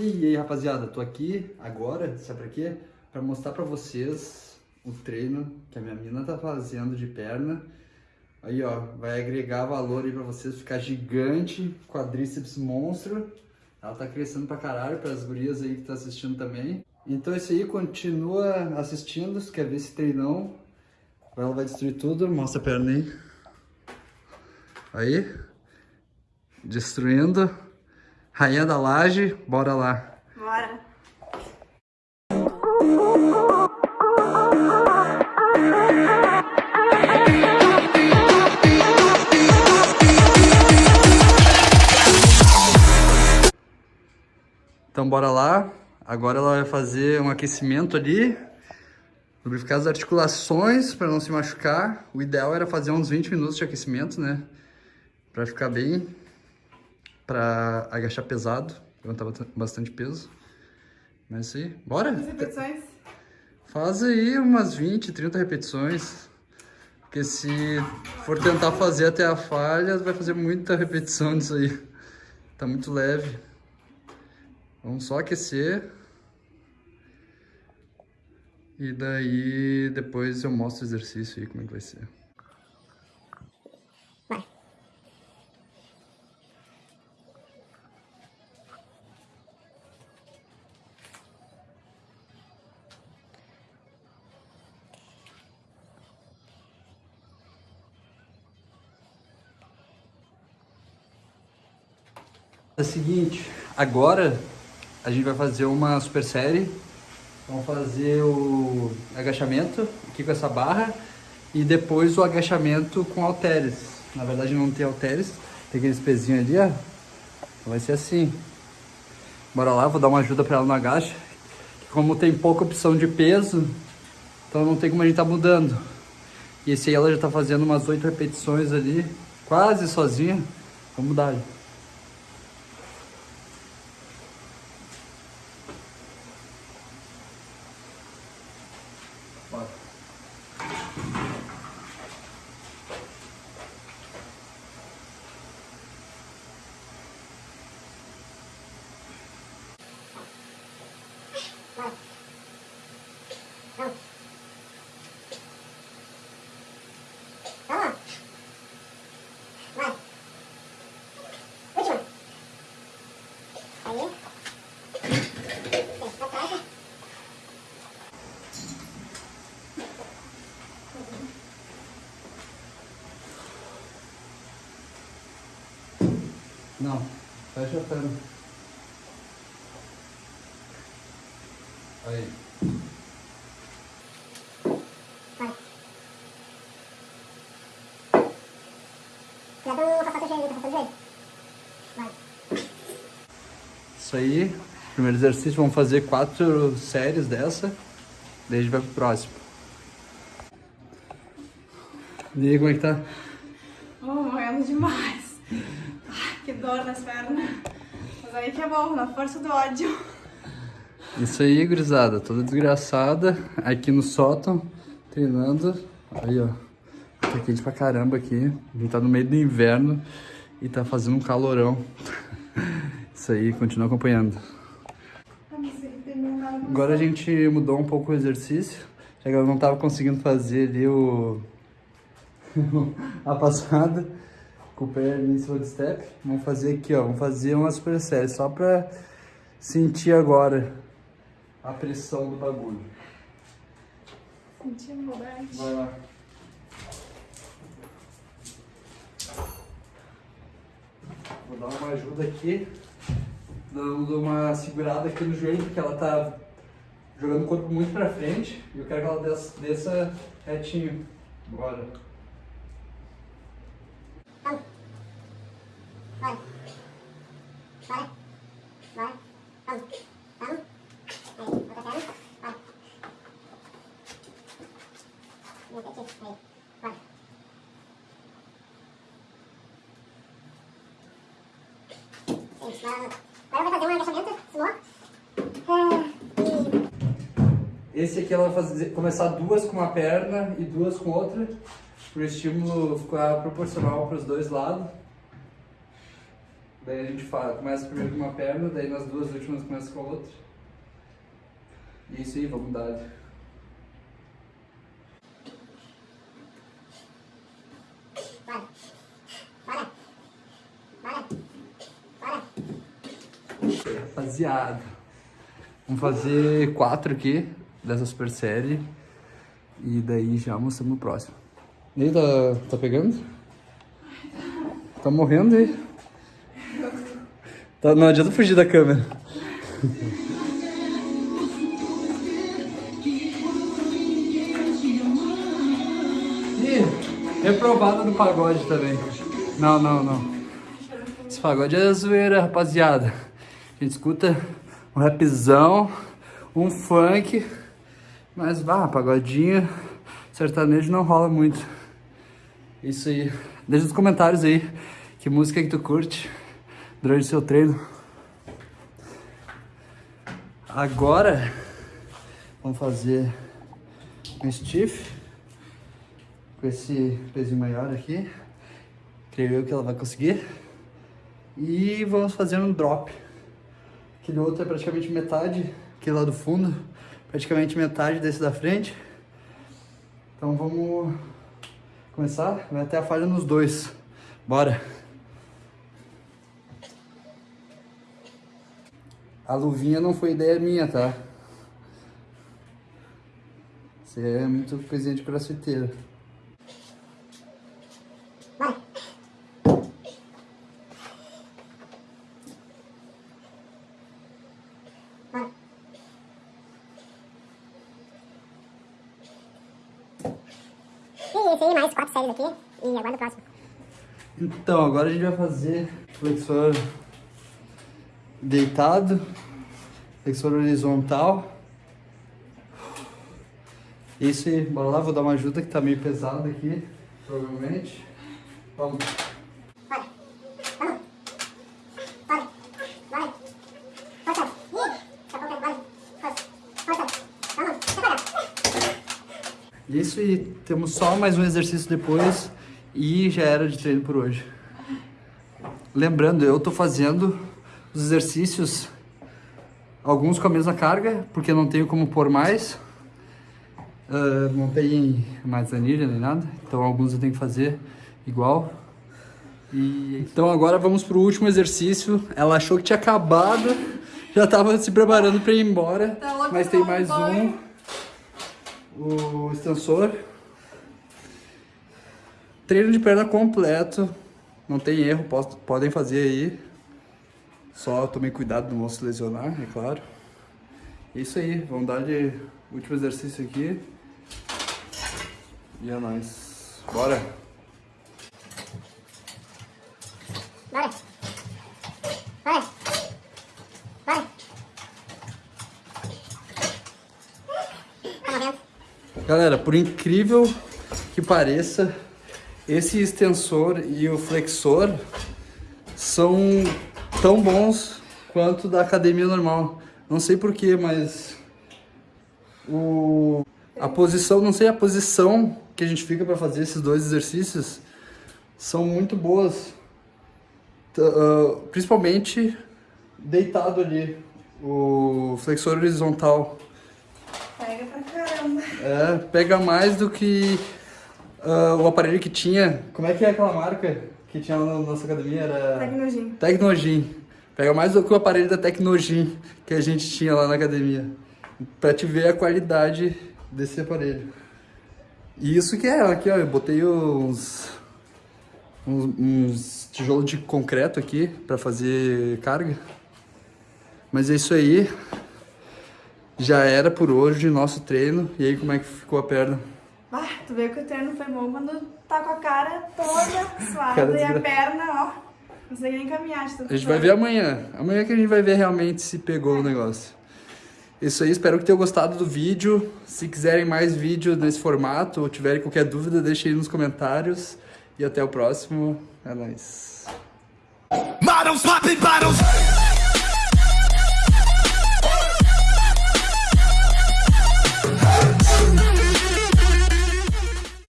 E aí, rapaziada, tô aqui agora, sabe pra quê? Pra mostrar pra vocês o treino que a minha mina tá fazendo de perna. Aí, ó, vai agregar valor aí pra vocês, ficar gigante, quadríceps monstro. Ela tá crescendo pra caralho, pras gurias aí que tá assistindo também. Então é isso aí, continua assistindo, se quer ver esse treinão. Ela vai destruir tudo, mostra a perna aí. Aí, destruindo. Rainha da laje, bora lá. Bora. Então bora lá. Agora ela vai fazer um aquecimento ali. Lubrificar as articulações para não se machucar. O ideal era fazer uns 20 minutos de aquecimento, né? Pra ficar bem. Pra agachar pesado. Levantar bastante peso. Mas aí. Bora? Quantas repetições? Faz aí umas 20, 30 repetições. Porque se for tentar fazer até a falha, vai fazer muita repetição disso aí. Tá muito leve. Vamos só aquecer. E daí depois eu mostro o exercício aí, como é que vai ser. É o seguinte, agora a gente vai fazer uma super série. Vamos fazer o agachamento aqui com essa barra e depois o agachamento com halteres. Na verdade não tem halteres, tem aqueles pezinhos ali, ó. Então vai ser assim. Bora lá, vou dar uma ajuda para ela no agacha. Como tem pouca opção de peso, então não tem como a gente tá mudando. E esse aí ela já tá fazendo umas oito repetições ali, quase sozinha. Vamos dar. Vai. Vamos. Vamos. Vai. Última. Aí. Vem, pra trás. Não, fecha a perna. Aí. Vai. Cuidado pra fazer o joelho, pra fazer o joelho. Vai. Isso aí. Primeiro exercício, vamos fazer quatro séries dessa. Daí a gente vai pro próximo. E aí, como é que tá? Oh, morrendo demais. Ai, que dor nas pernas. Mas aí que é bom, na força do ódio. Isso aí, gurizada. Toda desgraçada. Aqui no sótão, treinando. Aí, ó. Tá quente pra caramba aqui. A gente tá no meio do inverno e tá fazendo um calorão. Isso aí, continua acompanhando. Agora a gente mudou um pouco o exercício, já que eu não tava conseguindo fazer ali o... a passada com o pé ali em cima do step. Vamos fazer aqui, ó, vamos fazer uma super série, só pra sentir agora a pressão do bagulho. Senti maldade. Vai lá. Vou dar uma ajuda aqui, dando uma segurada aqui no joelho, porque ela tá jogando o corpo muito pra frente e eu quero que ela desça, desça retinho. Bora. Vamos. Vai. Vai. Vai. Vamos. Vamos. Aí, outra perna. Vai. Vem aqui. Aí. Vai. Isso, agora agora vai fazer um agachamento, sumô. É, e Esse aqui ela vai fazer, começar duas com uma perna e duas com outra, para o estímulo ficar proporcional para os dois lados. Daí a gente fala, começa primeiro com uma perna, daí nas duas últimas começa com a outra. E é isso aí, vamos dar. Bora. Bora. Bora. Bora. Rapaziada, vamos fazer quatro aqui dessa super série e daí já mostramos o próximo. E aí, tá, tá pegando? Tá morrendo aí? Tá, não adianta fugir da câmera. Ih, reprovada no pagode também. Não, não, não. Esse pagode é zoeira, rapaziada. A gente escuta um rapzão, um funk, mas vá, pagodinho, sertanejo não rola muito. Isso aí. Deixa nos comentários aí que música que tu curte durante o seu treino. Agora vamos fazer um stiff com esse pezinho maior aqui. Creio eu que ela vai conseguir. E vamos fazer um drop. Aquele outro é praticamente metade, aquele lá do fundo, praticamente metade desse da frente. Então vamos começar, vai até a falha nos dois. Bora! A luvinha não foi ideia minha, tá? Isso é muito coisinha de crossfiteiro. Bora. Bora. E esse aí, mais quatro aqui. E aguarda o próximo. Então, agora a gente vai fazer flexor deitado, flexor horizontal. Isso bora lá, vou dar uma ajuda que tá meio pesado aqui, provavelmente. Vamos. Bora. Vamos. Bora. Bora. Força. Ih, tá bom, bora. Força. Força. Vamos. Separa. Isso e temos só mais um exercício depois e já era de treino por hoje. Lembrando, eu tô fazendo os exercícios, alguns com a mesma carga, porque não tenho como pôr mais. Ah, não tem mais anilha nem nada, então alguns eu tenho que fazer igual. E então agora vamos pro último exercício. Ela achou que tinha acabado, já tava se preparando para ir embora, Tá mas tem mais um. O extensor. Treino de perna completo, não tem erro, posso- podem fazer aí. Só tomem cuidado, não vão se lesionar, é claro. Isso aí, vamos dar de último exercício aqui. E é nóis. Bora. Bora. Bora. Tá morrendo. Galera, por incrível que pareça, esse extensor e o flexor são tão bons quanto da academia normal. Não sei porquê, mas o a posição, não sei a posição que a gente fica para fazer esses dois exercícios são muito boas. Ah, principalmente deitado ali, o flexor horizontal. Pega pra caramba. É, pega mais do que ah, o aparelho que tinha. Como é que é aquela marca que tinha lá na nossa academia? Era Tecnogin. Tecnogin. Pega mais do que o aparelho da Tecnogin que a gente tinha lá na academia. Pra te ver a qualidade desse aparelho. E isso que é, aqui ó, eu botei uns, uns, uns tijolos de concreto aqui pra fazer carga. Mas é isso aí. Já era por hoje nosso treino. E aí, como é que ficou a perna? Ah, tu vê que o treino foi bom quando tá com a cara toda suada Cara e a perna, ó. Não consegue nem caminhar A gente vai ver amanhã. Amanhã que a gente vai ver realmente se pegou o negócio. Isso aí, espero que tenham gostado do vídeo. Se quiserem mais vídeo nesse formato ou tiverem qualquer dúvida, deixem aí nos comentários. E até o próximo. É nóis.